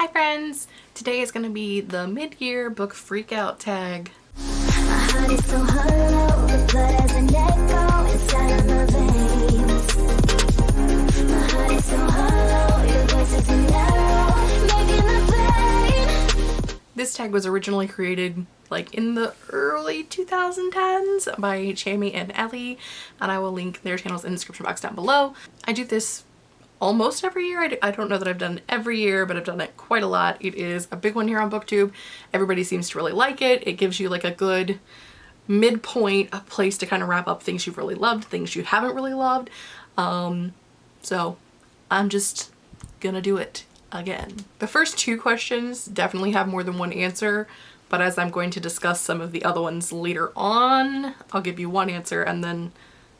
Hi friends! Today is going to be the mid-year book freakout tag. This tag was originally created like in the early 2010s by Chami and Ely and I will link their channels in the description box down below. I do this almost every year. I, I don't know that I've done every year, but I've done it quite a lot. It is a big one here on booktube. Everybody seems to really like it. It gives you like a good midpoint, a place to kind of wrap up things you've really loved, things you haven't really loved. Um, so I'm just gonna do it again. The first two questions definitely have more than one answer, but as I'm going to discuss some of the other ones later on, I'll give you one answer and then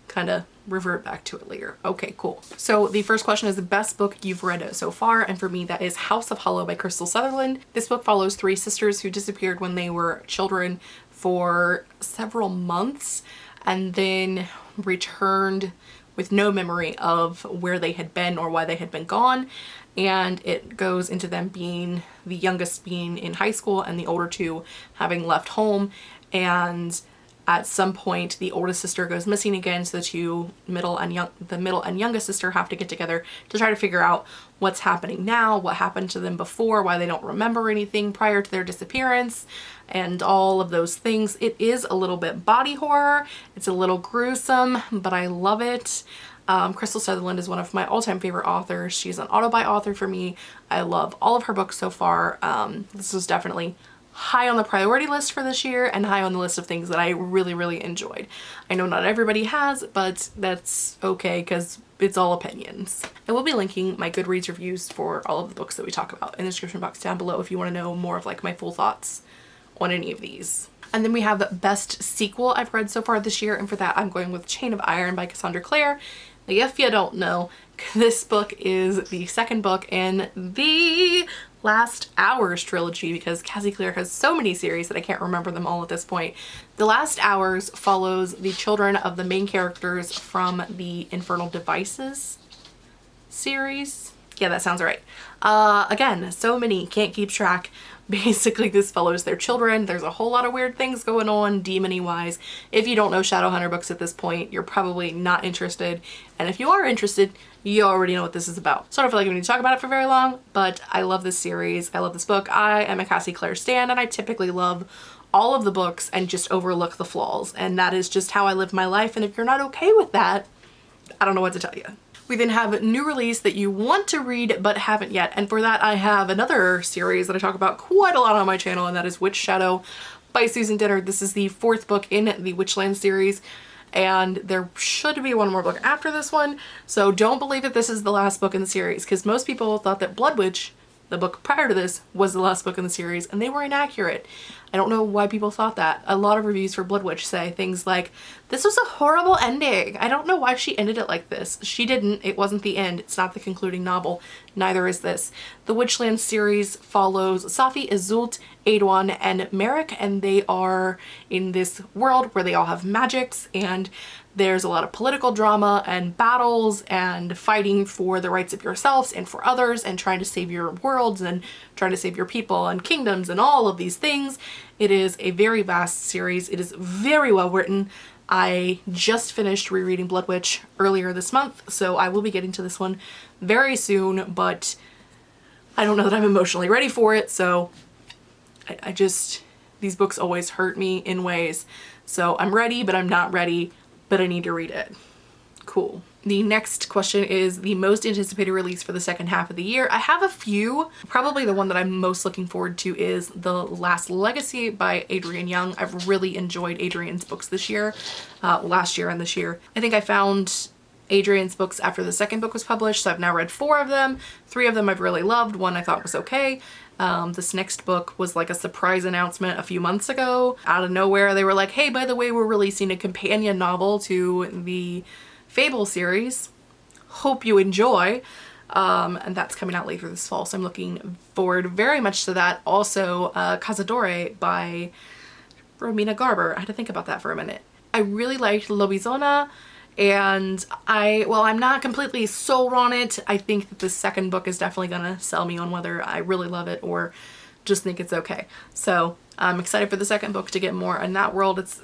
kind of revert back to it later. Okay, cool. So the first question is the best book you've read so far, and for me that is House of Hollow by Krystal Sutherland. This book follows three sisters who disappeared when they were children for several months and then returned with no memory of where they had been or why they had been gone and it goes into them being the youngest being in high school and the older two having left home and at some point the oldest sister goes missing again so the two middle and young the middle and youngest sister have to get together to try to figure out what's happening now what happened to them before why they don't remember anything prior to their disappearance and all of those things it is a little bit body horror it's a little gruesome but I love it um, Krystal Sutherland is one of my all-time favorite authors. She's an auto-buy author for me. I love all of her books so far. Um, this was definitely high on the priority list for this year and high on the list of things that I really, really enjoyed. I know not everybody has, but that's okay because it's all opinions. I will be linking my Goodreads reviews for all of the books that we talk about in the description box down below if you want to know more of like my full thoughts on any of these. And then we have the best sequel I've read so far this year and for that I'm going with Chain of Iron by Cassandra Clare. If you don't know, this book is the second book in the Last Hours trilogy because Cassie Clare has so many series that I can't remember them all at this point. The Last Hours follows the children of the main characters from the Infernal Devices series. Yeah, that sounds right. Uh, again, so many, can't keep track. Basically, this follows their children. There's a whole lot of weird things going on demony wise. If you don't know Shadowhunter books at this point, you're probably not interested. And if you are interested, you already know what this is about. So I don't feel like we need to talk about it for very long, but I love this series. I love this book. I am a Cassie Clare stan and I typically love all of the books and just overlook the flaws. And that is just how I live my life. And if you're not okay with that, I don't know what to tell you. We then have a new release that you want to read but haven't yet. And for that I have another series that I talk about quite a lot on my channel and that is Witch Shadow by Susan Dennard. This is the fourth book in the Witchland series and there should be one more book after this one. So don't believe that this is the last book in the series because most people thought that Blood Witch the book prior to this was the last book in the series and they were inaccurate. I don't know why people thought that. A lot of reviews for Blood Witch say things like, this was a horrible ending. I don't know why she ended it like this. She didn't. It wasn't the end. It's not the concluding novel. Neither is this. The Witchland series follows Safi, Iseult, Aeduan, and Merrick and they are in this world where they all have magics and there's a lot of political drama and battles and fighting for the rights of yourselves and for others and trying to save your worlds and trying to save your people and kingdoms and all of these things. It is a very vast series. It is very well written. I just finished rereading Blood Witch earlier this month, so I will be getting to this one very soon, but I don't know that I'm emotionally ready for it, so I, I just, these books always hurt me in ways. So I'm ready, but I'm not ready but I need to read it. Cool. The next question is the most anticipated release for the second half of the year. I have a few. Probably the one that I'm most looking forward to is The Last Legacy by Adrienne Young. I've really enjoyed Adrienne's books this year, uh, last year and this year. I think I found Adrienne's books after the second book was published, so I've now read four of them. Three of them I've really loved, one I thought was okay. Um, this next book was like a surprise announcement a few months ago. Out of nowhere, they were like, hey, by the way, we're releasing a companion novel to the Fable series. Hope you enjoy. Um, and that's coming out later this fall, so I'm looking forward very much to that. Also, uh, by Romina Garber. I had to think about that for a minute. I really liked Lobizona And I, well, I'm not completely sold on it. I think that the second book is definitely gonna sell me on whether I really love it or just think it's okay. So I'm excited for the second book to get more in that world. It's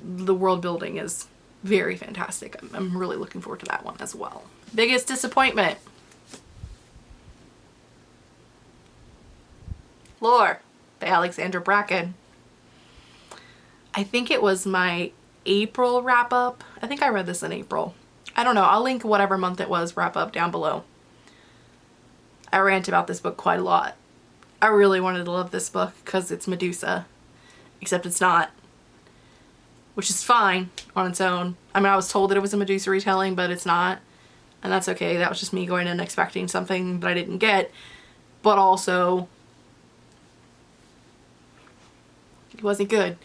the world building is very fantastic. I'm, I'm really looking forward to that one as well. Biggest disappointment. Lore by Alexandra Bracken. I think it was my April wrap up. I think I read this in April. I don't know. I'll link whatever month it was wrap up down below. I rant about this book quite a lot. I really wanted to love this book because it's Medusa, except it's not, which is fine on its own. I mean, I was told that it was a Medusa retelling, but it's not, and that's okay. That was just me going in expecting something that I didn't get, but also it wasn't good.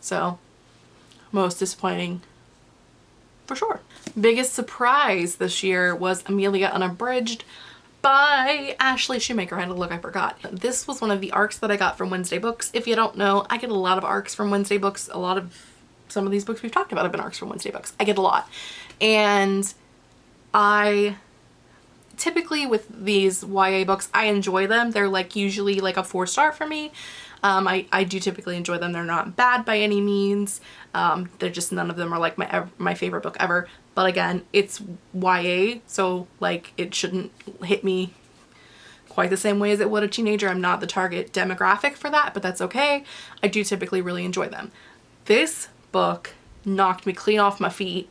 So, most disappointing for sure. Biggest surprise this year was Amelia Unabridged by Ashley Schumacher. I had to look, I forgot. This was one of the arcs that I got from Wednesday Books. If you don't know, I get a lot of arcs from Wednesday Books. A lot of some of these books we've talked about have been arcs from Wednesday Books. I get a lot. And I typically with these YA books, I enjoy them. They're like usually like a four star for me. Um, I, I do typically enjoy them. They're not bad by any means. Um, they're just none of them are like my my favorite book ever. But again, it's YA, so like it shouldn't hit me quite the same way as it would a teenager. I'm not the target demographic for that, but that's okay. I do typically really enjoy them. This book knocked me clean off my feet.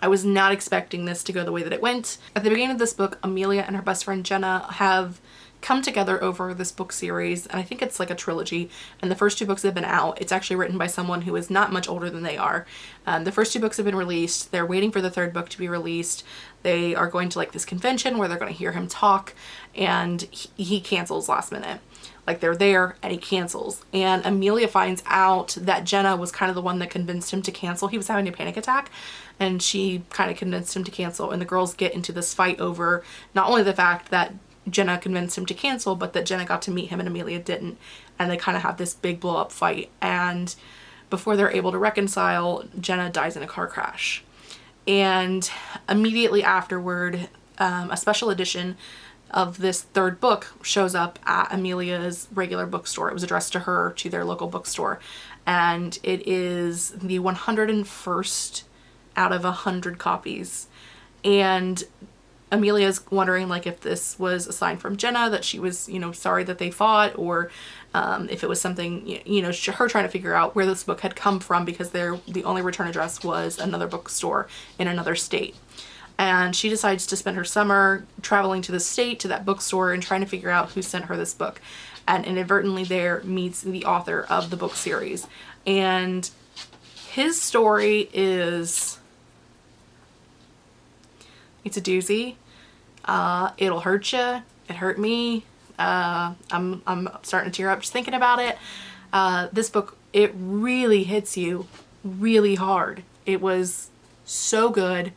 I was not expecting this to go the way that it went. At the beginning of this book, Amelia and her best friend Jenna have come together over this book series and I think it's like a trilogy and the first two books have been out. It's actually written by someone who is not much older than they are. Um, the first two books have been released. They're waiting for the third book to be released. They are going to like this convention where they're going to hear him talk and he, he cancels last minute like they're there and he cancels and Amelia finds out that Jenna was kind of the one that convinced him to cancel he was having a panic attack and she kind of convinced him to cancel and the girls get into this fight over not only the fact that Jenna convinced him to cancel, but that Jenna got to meet him and Amelia didn't. And they kind of have this big blow up fight. And before they're able to reconcile, Jenna dies in a car crash. And immediately afterward, um, a special edition of this third book shows up at Amelia's regular bookstore. It was addressed to her to their local bookstore. And it is the 101st out of 100 copies. And Amelia's wondering like if this was a sign from Jenna that she was, you know, sorry that they fought or um, if it was something, you know, her trying to figure out where this book had come from because their the only return address was another bookstore in another state. And she decides to spend her summer traveling to the state to that bookstore and trying to figure out who sent her this book. And inadvertently there meets the author of the book series. And his story is it's a doozy. Uh, it'll hurt you. It hurt me. Uh, I'm, I'm starting to tear up just thinking about it. Uh, this book, it really hits you really hard. It was so good.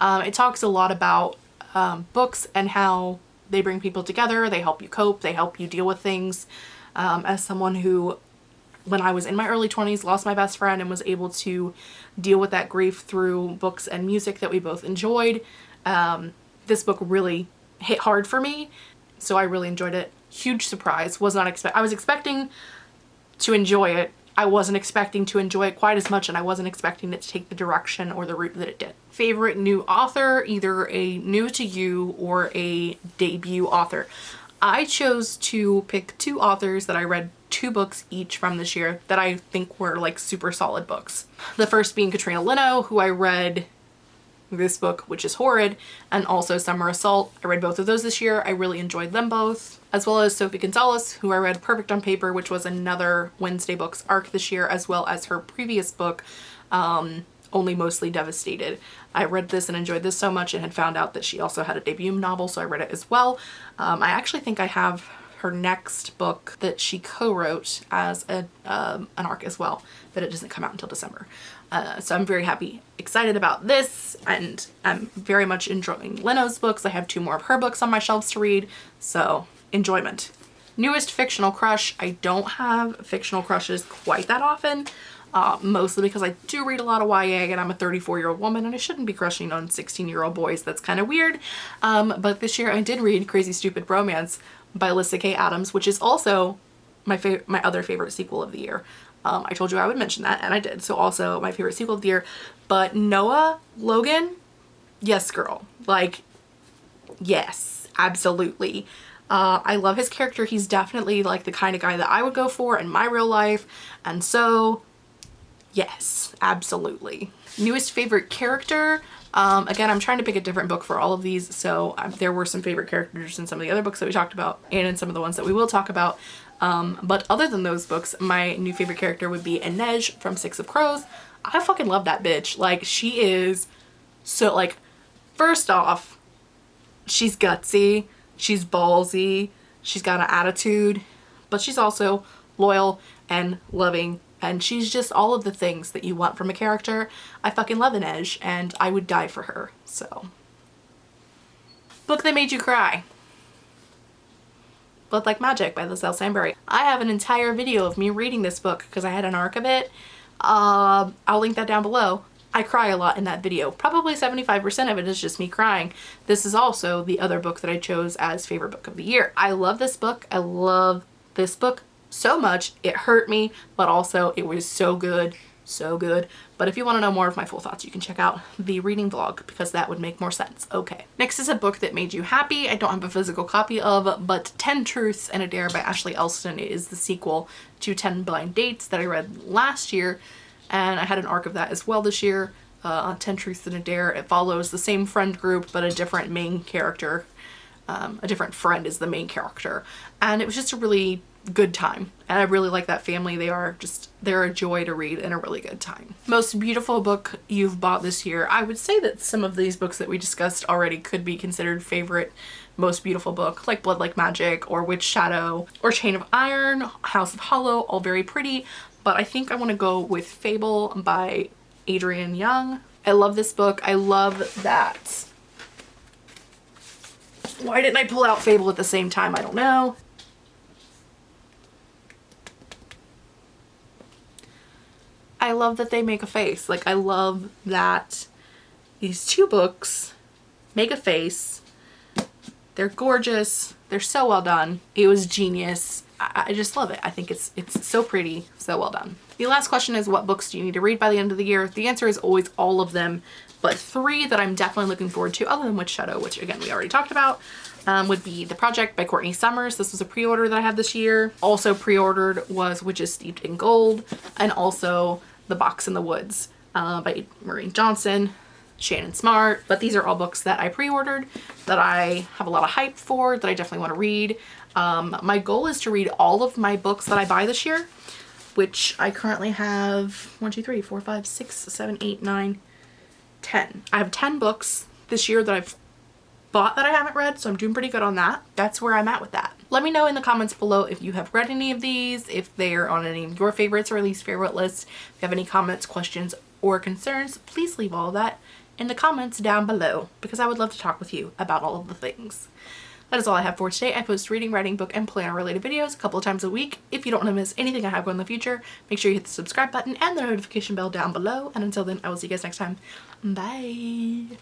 Um, it talks a lot about um, books and how they bring people together. They help you cope. They help you deal with things. Um, as someone who, when I was in my early 20s, lost my best friend and was able to deal with that grief through books and music that we both enjoyed. Um, this book really hit hard for me, so I really enjoyed it. Huge surprise. Was not expect. I was expecting to enjoy it. I wasn't expecting to enjoy it quite as much and I wasn't expecting it to take the direction or the route that it did. Favorite new author, either a new to you or a debut author. I chose to pick two authors that I read two books each from this year that I think were like super solid books. The first being Katrina Leno, who I read this book, which is Horrid, and also Summer of Salt. I read both of those this year. I really enjoyed them both, as well as Sophie Gonzales, who I read Perfect on Paper, which was another Wednesday Books arc this year, as well as her previous book, um, Only Mostly Devastated. I read this and enjoyed this so much and had found out that she also had a debut novel, so I read it as well. Um, I actually think I have her next book that she co-wrote as a, um, an arc as well, but it doesn't come out until December. Uh, so I'm very happy, excited about this, and I'm very much enjoying Leno's books. I have two more of her books on my shelves to read, so enjoyment. Newest fictional crush. I don't have fictional crushes quite that often. uh, mostly because I do read a lot of YA and I'm a 34 year old woman and I shouldn't be crushing on 16 year old boys. That's kind of weird. Um, but this year I did read Crazy Stupid Romance by Lyssa Kay Adams, which is also my favorite, my other favorite sequel of the year. Um, I told you I would mention that and I did. So also my favorite sequel of the year. But Noah Logan, yes girl. Like, yes, absolutely. Uh, I love his character. He's definitely like the kind of guy that I would go for in my real life. And so, yes, absolutely. Newest favorite character. Um, again, I'm trying to pick a different book for all of these. So um, there were some favorite characters in some of the other books that we talked about and in some of the ones that we will talk about. Um, but other than those books, my new favorite character would be Inej from Six of Crows. I fucking love that bitch. Like she is so like, first off, she's gutsy, she's ballsy, she's got an attitude, but she's also loyal and loving and she's just all of the things that you want from a character. I fucking love Inej and I would die for her, so. Book that made you cry. Blood Like Magic by Liselle Sambury. I have an entire video of me reading this book because I had an arc of it. Uh, I'll link that down below. I cry a lot in that video. Probably 75% of it is just me crying. This is also the other book that I chose as favorite book of the year. I love this book. I love this book so much. It hurt me, but also it was so good so good. But if you want to know more of my full thoughts, you can check out the reading vlog because that would make more sense. Okay. Next is a book that made you happy. I don't have a physical copy of, but 10 Truths and a Dare by Ashley Elston is the sequel to 10 Blind Dates that I read last year. And I had an arc of that as well this year uh, on 10 Truths and a Dare. It follows the same friend group, but a different main character. Um, a different friend is the main character. And it was just a really good time and I really like that family. They are just, they're a joy to read and a really good time. Most beautiful book you've bought this year. I would say that some of these books that we discussed already could be considered favorite most beautiful book like Blood Like Magic or Witch Shadow or Chain of Iron, House of Hollow, all very pretty. But I think I want to go with Fable by Adrienne Young. I love this book. I love that. Why didn't I pull out Fable at the same time? I don't know. I love that they make a face. Like I love that these two books make a face. They're gorgeous. They're so well done. It was genius. I, I just love it. I think it's it's so pretty, so well done. The last question is what books do you need to read by the end of the year? The answer is always all of them, but three that I'm definitely looking forward to other than Witch Shadow, which again we already talked about, um, would be The Project by Courtney Summers. This was a pre-order that I had this year. Also pre-ordered was Witches Steeped in Gold and also the Box in the Woods uh, by Maureen Johnson, Shannon Smart. But these are all books that I pre-ordered that I have a lot of hype for, that I definitely want to read. Um, my goal is to read all of my books that I buy this year, which I currently have one, two, three, four, five, six, seven, eight, nine, ten. I have 10 books this year that I've bought that I haven't read, so I'm doing pretty good on that. That's where I'm at with that. Let me know in the comments below if you have read any of these, if they're on any of your favorites or at least favorite lists. If you have any comments, questions, or concerns, please leave all that in the comments down below because I would love to talk with you about all of the things. That is all I have for today. I post reading, writing, book, and planner related videos a couple times a week. If you don't want to miss anything I have going in the future, make sure you hit the subscribe button and the notification bell down below. And until then, I will see you guys next time. Bye!